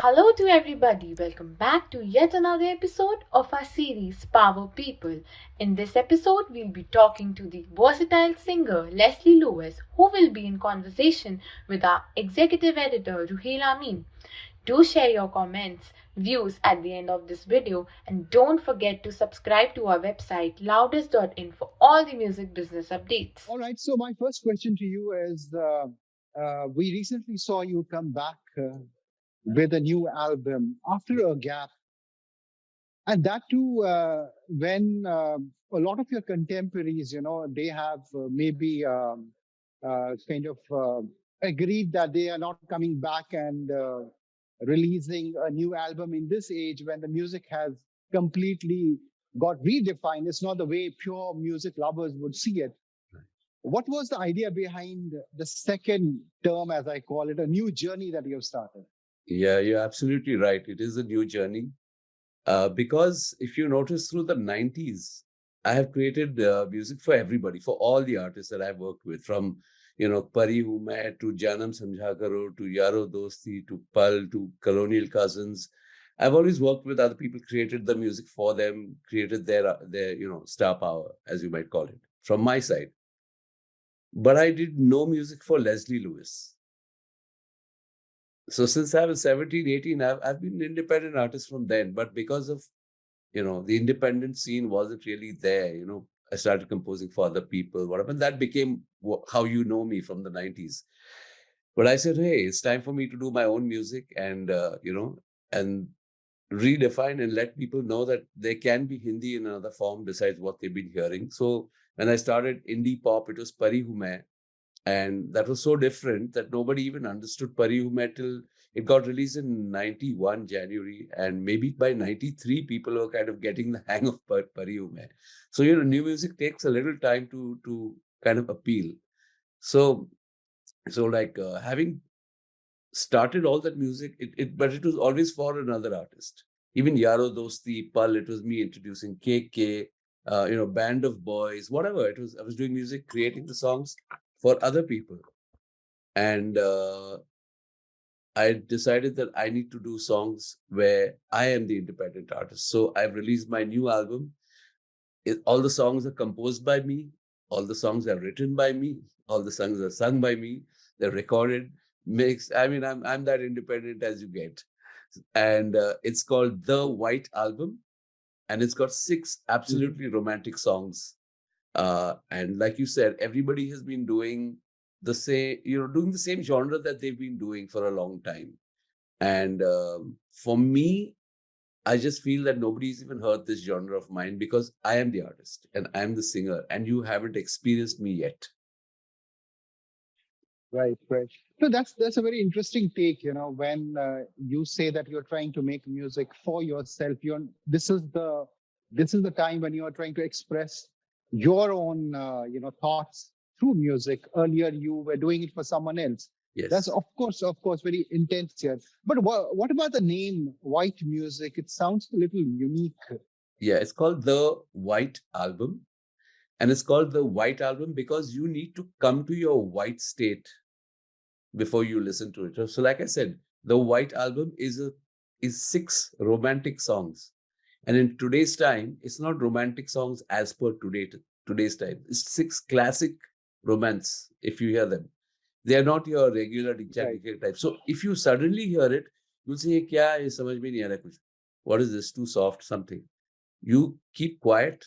Hello to everybody, welcome back to yet another episode of our series Power People. In this episode, we'll be talking to the versatile singer Leslie Lewis, who will be in conversation with our executive editor Ruhail Amin. Do share your comments, views at the end of this video, and don't forget to subscribe to our website loudest.in for all the music business updates. All right, so my first question to you is uh, uh, we recently saw you come back. Uh, with a new album after a gap. And that too, uh, when uh, a lot of your contemporaries, you know, they have uh, maybe um, uh, kind of uh, agreed that they are not coming back and uh, releasing a new album in this age when the music has completely got redefined. It's not the way pure music lovers would see it. What was the idea behind the second term, as I call it, a new journey that you have started? Yeah, you're absolutely right. It is a new journey. Uh, because if you notice through the 90s, I have created uh, music for everybody, for all the artists that I've worked with, from you know Pari Hu Main to Janam Samjha Karo to Yaro Dosti to Pal to Colonial Cousins. I've always worked with other people, created the music for them, created their their you know star power, as you might call it, from my side. But I did no music for Leslie Lewis so since I was 17, 18, I've, I've been an independent artist from then. But because of, you know, the independent scene wasn't really there, you know, I started composing for other people, whatever. And that became how you know me from the 90s. But I said, hey, it's time for me to do my own music and, uh, you know, and redefine and let people know that there can be Hindi in another form besides what they've been hearing. So when I started indie pop, it was Pari Hu And that was so different that nobody even understood Pari Hu till it got released in 91 January. And maybe by 93, people were kind of getting the hang of Pari Hu Main. So, you know, new music takes a little time to, to kind of appeal. So, so like uh, having started all that music, it, it but it was always for another artist. Even Yaro Dosti, Pal, it was me introducing KK, uh, you know, band of boys, whatever. It was I was doing music, creating the songs, for other people. And uh, I decided that I need to do songs where I am the independent artist. So I've released my new album. It, all the songs are composed by me. All the songs are written by me. All the songs are sung by me. They're recorded, mixed. I mean, I'm I'm that independent as you get. And uh, it's called The White Album, and it's got six mm-hmm. absolutely romantic songs uh, and like you said, everybody has been doing the same, you know, doing the same genre that they've been doing for a long time. And um, for me, I just feel that nobody's even heard this genre of mine because I am the artist and I'm the singer, and you haven't experienced me yet. Right, right. So that's that's a very interesting take. You know, when uh, you say that you're trying to make music for yourself, you're this is the this is the time when you are trying to express your own uh, you know thoughts through music. Earlier you were doing it for someone else. Yes. That's of course of course very intense here. But what, what about the name white music? It sounds a little unique. Yeah it's called the white album. And it's called the white album because you need to come to your white state before you listen to it. So like i said the white album is a is six romantic songs. And in today's time, it's not romantic songs as per today, today's time. It's six classic romance, if you hear them. They are not your regular right. type. So if you suddenly hear it, you'll say, Kya, samajh mein nahi kuch. What is this? Too soft, something. You keep quiet,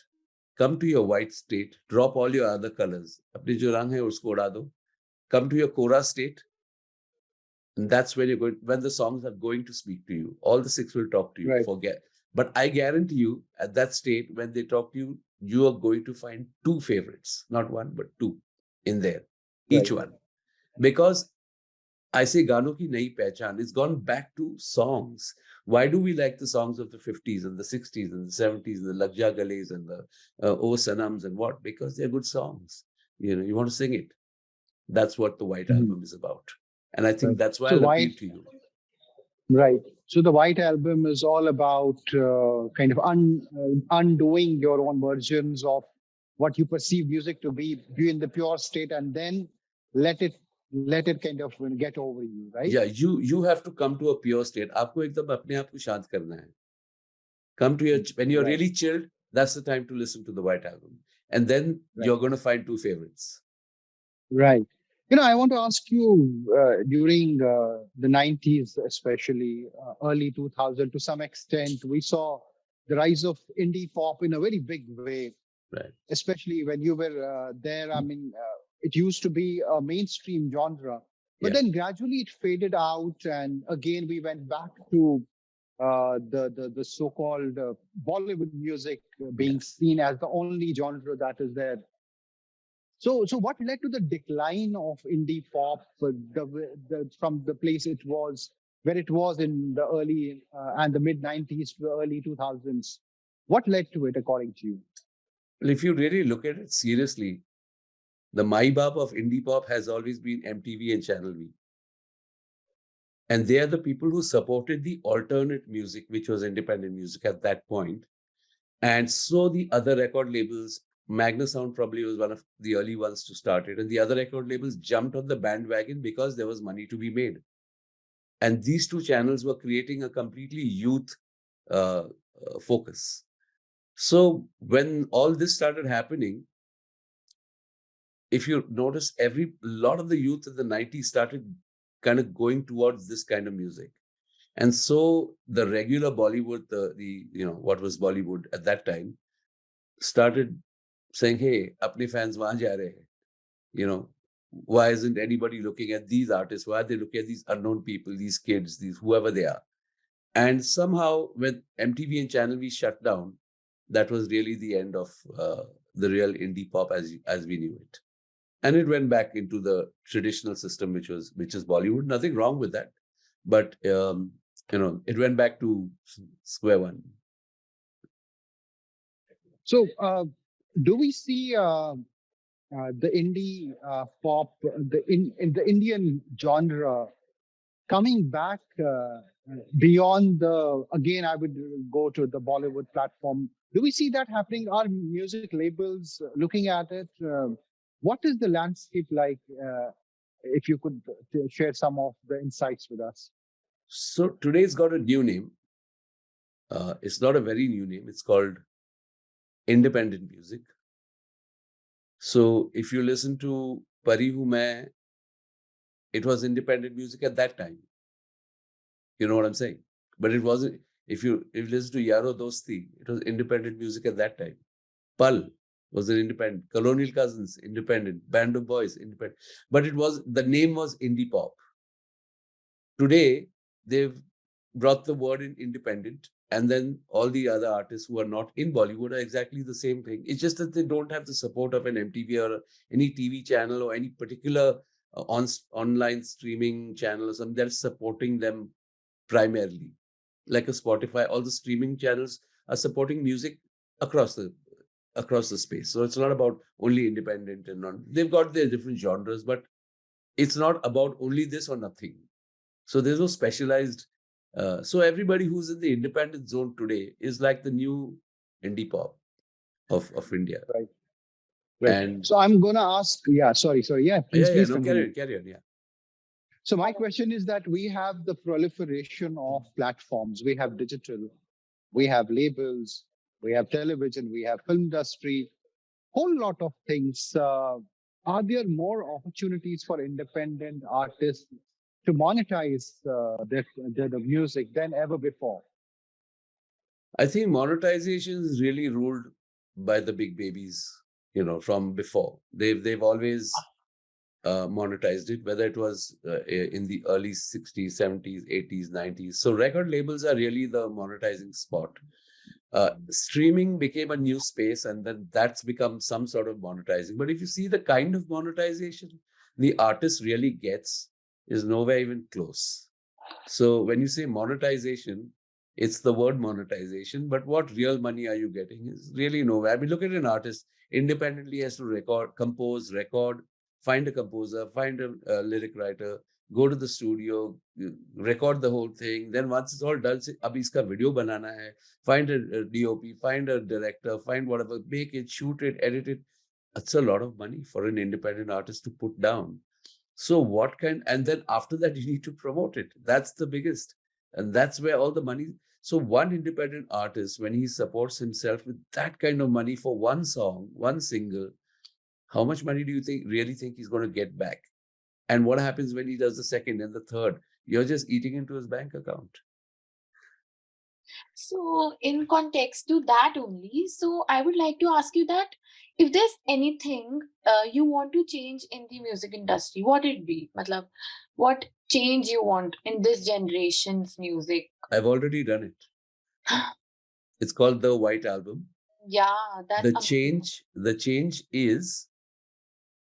come to your white state, drop all your other colors. Apne jo rang hai, usko uda do. Come to your kora state, and that's when you're going when the songs are going to speak to you all the six will talk to you right. forget but I guarantee you, at that state, when they talk to you, you are going to find two favorites, not one, but two in there, each right. one. Because I say Gano ki nahi pehchan, it's gone back to songs. Why do we like the songs of the 50s and the 60s and the 70s, and the Lagja Gales and the uh, O Sanams and what? Because they're good songs. You know, you want to sing it. That's what the White mm. Album is about. And I think right. that's why so I appeal to you. Right. So the White Album is all about uh, kind of un, uh, undoing your own versions of what you perceive music to be, be in the pure state, and then let it let it kind of get over you, right? Yeah, you you have to come to a pure state. आपको एकदम अपने आप को शांत करना है. Come to your when you're Right. really chilled. That's the time to listen to the White Album, and then Right. you're going to find two favorites. Right. You know, I want to ask you uh, during uh, the 90s, especially uh, early 2000, to some extent, we saw the rise of indie pop in a very big way. Right. Especially when you were uh, there. I mean, uh, it used to be a mainstream genre, but Yeah. then gradually it faded out. And again, we went back to uh, the, the, the so called uh, Bollywood music being seen as the only genre that is there. So, so what led to the decline of indie pop uh, the, the, from the place it was, where it was in the early uh, and the mid 90s to the early 2000s? What led to it, according to you? Well, if you really look at it seriously, the my bab of indie pop has always been MTV and Channel V. And they are the people who supported the alternate music, which was independent music at that point. And so the other record labels, Magna Sound probably was one of the early ones to start it. And the other record labels jumped on the bandwagon because there was money to be made. And these two channels were creating a completely youth uh, uh, focus. So when all this started happening, if you notice, every lot of the youth in the 90s started kind of going towards this kind of music. And so the regular Bollywood, the, the you know, what was Bollywood at that time, started saying, hey, apne fans wahan ja rahe. You know, why isn't anybody looking at these artists? Why are they looking at these unknown people, these kids, these whoever they are? And somehow when MTV and Channel V shut down, that was really the end of uh, the real indie pop as as we knew it and it went back into the traditional system which was which is bollywood nothing wrong with that but um, you know it went back to square one So, uh, do we see uh, uh, the indie uh, pop, the in, in the Indian genre coming back uh, beyond the? Again, I would go to the Bollywood platform. Do we see that happening? Are music labels looking at it? Uh, what is the landscape like? Uh, if you could uh, share some of the insights with us. so today's got a new name uh, it's not a very new name it's called independent music so if you listen to pari hu main it was independent music at that time you know what i'm saying but it wasn't if you if you listen to yaro dosti it was independent music at that time. Pal was an independent colonial cousins independent band of boys independent. But it was the name was indie pop. Today they've brought the word in independent and then all the other artists who are not in bollywood are exactly the same thing. It's just that they don't have the support of an mtv or any tv channel or any particular uh, on online streaming channel or something that's supporting them primarily like a spotify all the streaming channels are supporting music across the across the space so it's not about only independent and non they've got their different genres but it's not about only this or nothing so there's no specialized. Uh, so everybody who's in the independent zone today is like the new indie pop of of India. Right. And So I'm gonna ask. Yeah, sorry, sorry. Yeah, please, yeah, yeah, please no, continue. carry on, carry on. Yeah, So my question is that we have the proliferation of platforms. We have digital, we have labels, we have television, we have film industry, whole lot of things. Uh, are there more opportunities for independent artists to monetize uh, their, their the music than ever before? I think monetization is really ruled by the big babies. You know, from before they've they've always uh, monetized it, whether it was uh, in the early 60s, 70s, 80s, 90s. So record labels are really the monetizing spot. Uh, streaming became a new space, and then that's become some sort of monetizing. But if you see the kind of monetization the artist really gets, is nowhere even close. So when you say monetization, it's the word monetization, but what real money are you getting is really nowhere. I mean, look at an artist independently has to record, compose, record, find a composer, find a, a lyric writer, go to the studio, uh, record the whole thing. Then once it's all done, say, abhi iska video banana hai. Find a, a DOP, find a director, find whatever, make it, shoot it, edit it. That's a lot of money for an independent artist to put down. So what kind, and then after that, you need to promote it. That's the biggest. And that's where all the money. So one independent artist, when he supports himself with that kind of money for one song, one single, how much money do you think really think he's going to get back? And what happens when he does the second and the third? You're just eating into his bank account. So, in context to that only, so I would like to ask you that if there's anything uh, you want to change in the music industry, what it be? Matlab, what change you want in this generation's music? I've already done it. it's called the White Album. Yeah, that's the amazing. change. The change is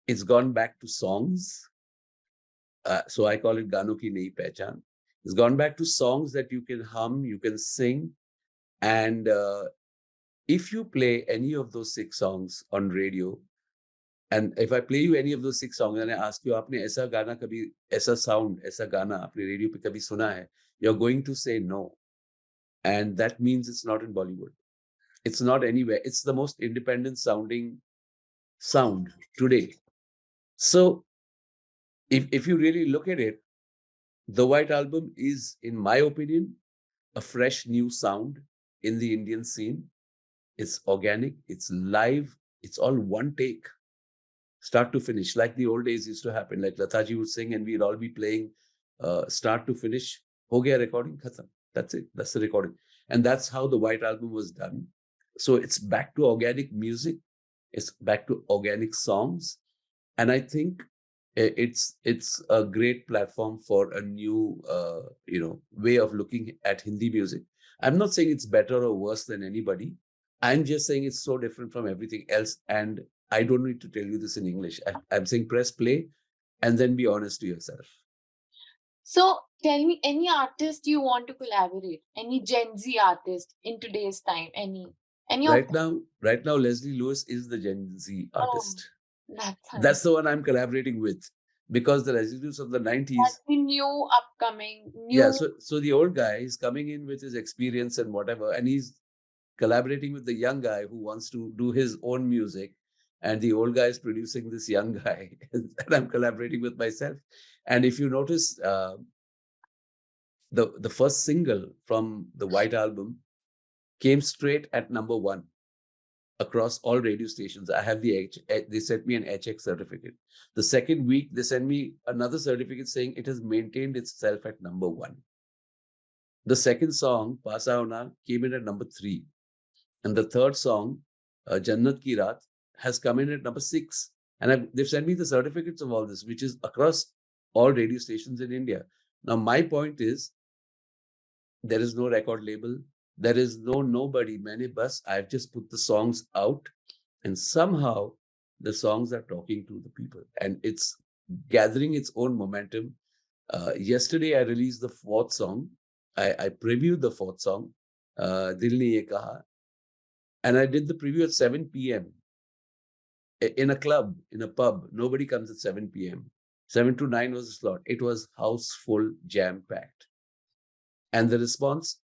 it's gone back to songs. Uh, so I call it Gano ki nahi pehchan. It's gone back to songs that you can hum, you can sing, and uh, if you play any of those six songs on radio, and if I play you any of those six songs and I ask you, आपने ऐसा गाना कभी ऐसा sound, ऐसा गाना आपने radio पे कभी सुना है? You're going to say no, and that means it's not in Bollywood. It's not anywhere. It's the most independent sounding sound today. So, if if you really look at it, the White Album is, in my opinion, a fresh new sound in the Indian scene. It's organic, it's live, it's all one take, start to finish, like the old days used to happen. Like Lataji would sing and we'd all be playing uh, start to finish. Ho gaya recording, khatam. That's it. That's the recording. And that's how the White Album was done. So it's back to organic music. It's back to organic songs. And I think it's it's a great platform for a new uh, you know way of looking at Hindi music. I'm not saying it's better or worse than anybody. I'm just saying it's so different from everything else. And I don't need to tell you this in English. I, I'm saying press play and then be honest to yourself. So, tell me any artist you want to collaborate, any Gen Z artist in today's time, any any Right now, right now, Leslie Lewis is the Gen Z Oh, artist. That's That's the one I'm collaborating with because the residues of the 90s that's the new upcoming new yeah so so the old guy is coming in with his experience and whatever and he's collaborating with the young guy who wants to do his own music and the old guy is producing this young guy and i'm collaborating with myself. And if you notice uh, the the first single from the white album came straight at number one across all radio stations. I have the H, eh, they sent me an HX certificate. The second week, they sent me another certificate saying it has maintained itself at number one. The second song, Pasaona, came in at number three. And the third song, uh, Jannat Ki Raat, has come in at number six. And I've, they've sent me the certificates of all this, which is across all radio stations in India. Now, my point is there is no record label, there is no nobody, many bus. I've just put the songs out, and somehow the songs are talking to the people, and it's gathering its own momentum. Uh, yesterday, I released the fourth song. I, I previewed the fourth song, uh, Dil Ne Kaha, and I did the preview at 7 p.m. in a club, in a pub. Nobody comes at 7 p.m. 7 to 9 was the slot. It was house full, jam packed. And the response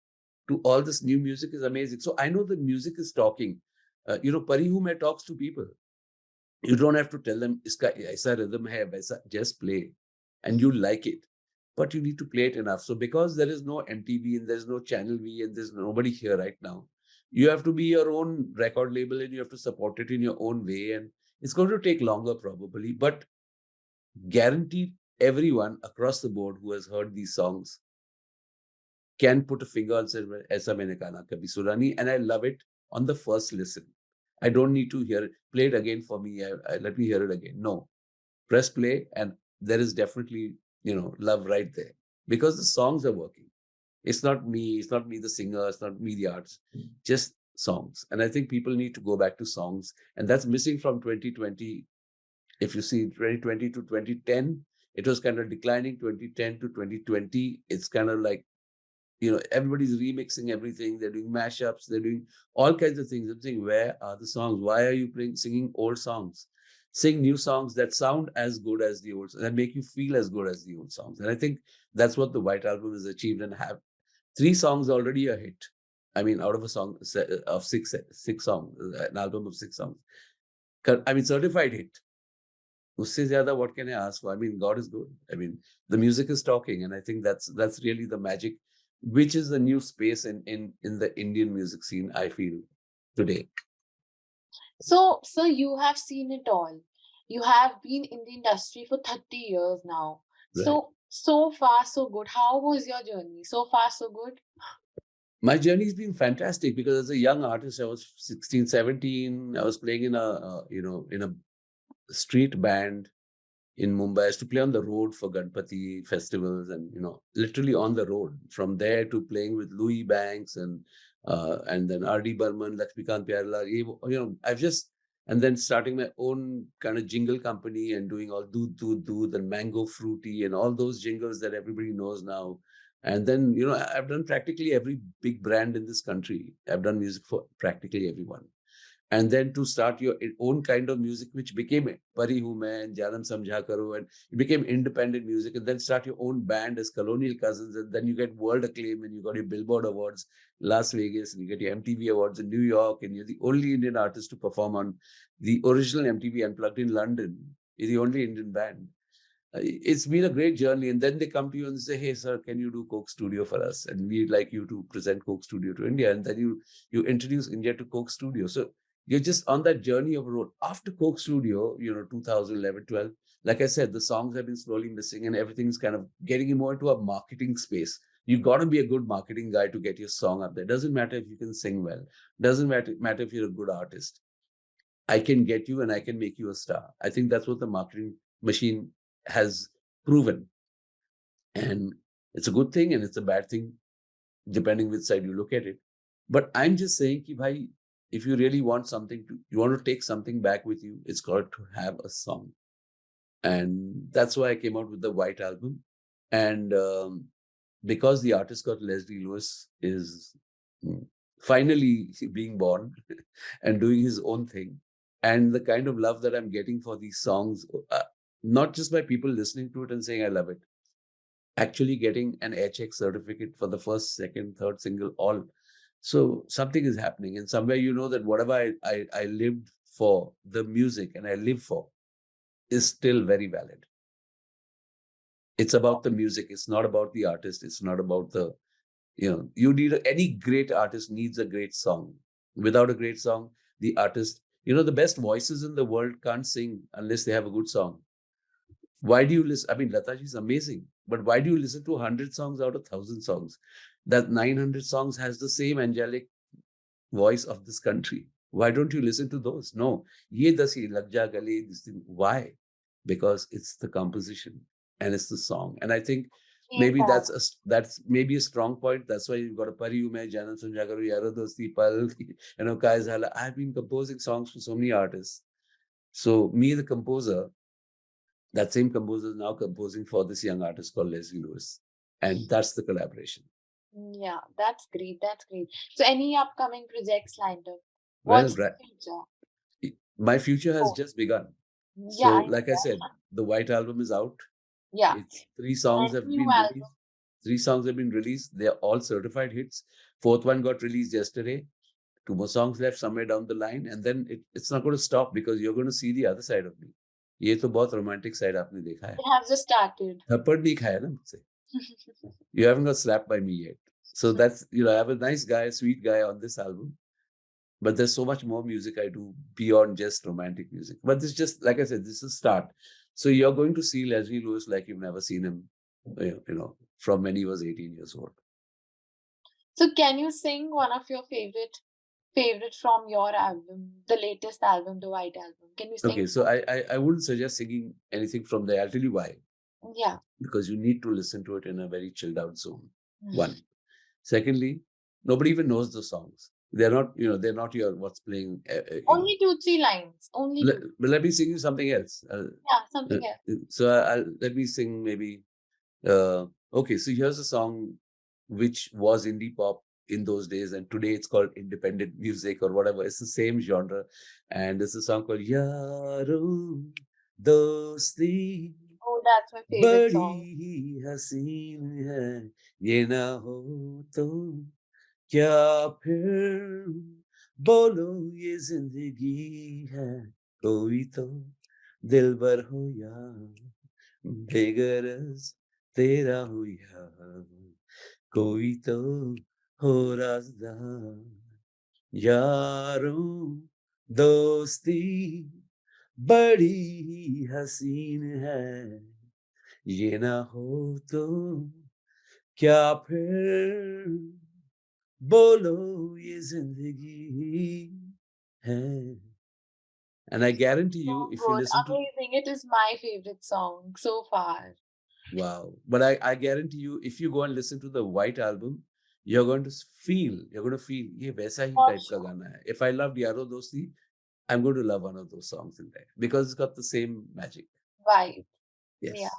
to all this new music is amazing. So I know the music is talking. Uh, you know, Parihu Mein talks to people. You don't have to tell them, Iska aisa rhythm hai, vaisa, just play. And you like it. But you need to play it enough. So because there is no MTV and there's no Channel V and there's nobody here right now, you have to be your own record label and you have to support it in your own way. And it's going to take longer probably, but guaranteed everyone across the board who has heard these songs can put a finger say, Aisa maine kana kabhi surani, and I love it on the first listen. I don't need to hear it. Play it again for me. I, I, let me hear it again. No. Press play, and there is definitely, you know, love right there because the songs are working. It's not me, it's not me, the singer, it's not me, the artist, just songs. And I think people need to go back to songs, and that's missing from 2020. If you see 2020 to 2010, it was kind of declining. 2010 to 2020, it's kind of like you know, everybody's remixing everything. They're doing mashups. They're doing all kinds of things. I'm saying, where are the songs? Why are you playing, singing old songs? sing new songs that sound as good as the old that make you feel as good as the old songs and i think that's what the white album has achieved and have three songs already a hit i mean out of a song of six six songs an album of six songs i mean certified hit usse zyada what can i ask for i mean god is good i mean the music is talking and i think that's that's really the magic which is the new space in in in the indian music scene i feel today so, so you have seen it all. You have been in the industry for 30 years now. Right. So, so far, so good. How was your journey? So far, so good? My journey's been fantastic because as a young artist, I was 16, 17. I was playing in a, uh, you know, in a street band in Mumbai. I used to play on the road for Ganpati festivals and, you know, literally on the road. From there to playing with Louis Banks and uh, and then R.D. Burman, Lakshmikant Pyarelal, you know, I've just, and then starting my own kind of jingle company and doing all Doodh Doodh Doodh and Mango Frooti and all those jingles that everybody knows now. And then, you know, I've done practically every big brand in this country. I've done music for practically everyone and then to start your own kind of music, which became Pari Hu Main, Janam Samjha Karo, and it became independent music, and then start your own band as Colonial Cousins, and then you get world acclaim, and you got your Billboard Awards, Las Vegas, and you get your MTV Awards in New York, and you're the only Indian artist to perform on the original MTV Unplugged in London. You're the only Indian band. Uh, it's been a great journey, and then they come to you and say, "Hey, sir, can you do Coke Studio for us?" And we'd like you to present Coke Studio to India, and then you you introduce India to Coke Studio. So you're just on that journey of a road. After Coke Studio, you know, 2011, 12, like I said, the songs have been slowly missing and everything's kind of getting more into a marketing space. You've got to be a good marketing guy to get your song up there. Doesn't matter if you can sing well. Doesn't matter, matter if you're a good artist. I can get you and I can make you a star. I think that's what the marketing machine has proven. And it's a good thing and it's a bad thing, depending which side you look at it. But I'm just saying, ki bhai, if you really want something to you want to take something back with you it's got to have a song. And that's why i came out with the white album. And um, because the artist got leslie lewis is mm, finally being born and doing his own thing. And the kind of love that i'm getting for these songs uh, not just by people listening to it and saying i love it. Actually getting an HX certificate for the first second third single all so something is happening, and somewhere you know that whatever I, I, I lived for, the music and I live for, is still very valid. It's about the music. It's not about the artist. It's not about the, you know, you need any great artist needs a great song. Without a great song, the artist, you know, the best voices in the world can't sing unless they have a good song. Why do you listen? I mean, Lataji is amazing, but why do you listen to 100 songs out of 1,000 songs? that 900 songs has the same angelic voice of this country. Why don't you listen to those? No. Ye dasi lagja gale, this thing. Why? Because it's the composition and it's the song. And I think maybe yeah. that's a that's maybe a strong point. That's why you've got a Pari Hu Main, Janam Samjha Karo, Yaradosti, Pal, you know, Kaizala. I've been composing songs for so many artists. So me, the composer, that same composer is now composing for this young artist called Leslie Lewis. And that's the collaboration. Mm, yeah, that's great. That's great. So, any upcoming projects lined up? Well, What's the future? my future has Oh, just begun. yeah, So, like I said, the White Album is out. Yeah, It's three songs have been released. Three songs have been released. They're all certified hits. Fourth one got released yesterday. Two more songs left somewhere down the line, and then it, it's not going to stop because you're going to see the other side of me. ये तो बहुत romantic side आपने देखा है It has just started. थप्पड़ नहीं खाया ना मुझसे you haven't got slapped by me yet so that's you know i have a nice guy a sweet guy on this album but there's so much more music i do beyond just romantic music but this just like i said this is start so you're going to see leslie lewis like you've never seen him you know from when he was 18 years old so can you sing one of your favorite favorite from your album the latest album the white album can you sing okay so I, I i wouldn't suggest singing anything from there i'll tell you why yeah because you need to listen to it in a very chilled out zone one Secondly, nobody even knows the songs. They're not, you know, they're not your what's playing. Uh, Only know. two, three lines. Only. Let, but let me sing you something else. Uh, yeah, something uh, else. So I'll, let me sing maybe. Uh, okay, so here's a song which was indie pop in those days and today it's called independent music or whatever it's the same genre and it's a song called yaro dosti oh that's my favorite badi haseen hai ye na ho to kya phir bolo ye zindagi hai koi to dilbar ho ya बेगरज तेरा हो या कोई तो हो राजदार यारों दोस्ती बड़ी हसीन है ये ना हो तो क्या फिर बोलो ये जिंदगी है and i guarantee you So if you good. listen to Amazing. It is my favorite song so far. wow but i i guarantee you if you go and listen to the white album you're going to feel you're going to feel ye waisa hi For type ka gana hai if i loved yaro dosti i'm going to love one of those songs in there because it's got the same magic Vibe. yes Yeah.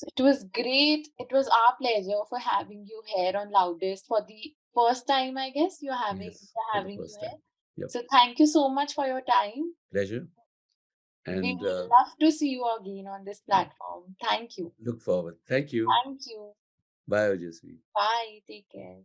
So it was great. It was our pleasure for having you here on Loudest for the first time, I guess. You're having yes we're having you here. yep So thank you so much for your time. pleasure We and would uh, love to see you again on this platform. Thank you. look forward thank you Thank you. Vai, Jessica. Bye, take care.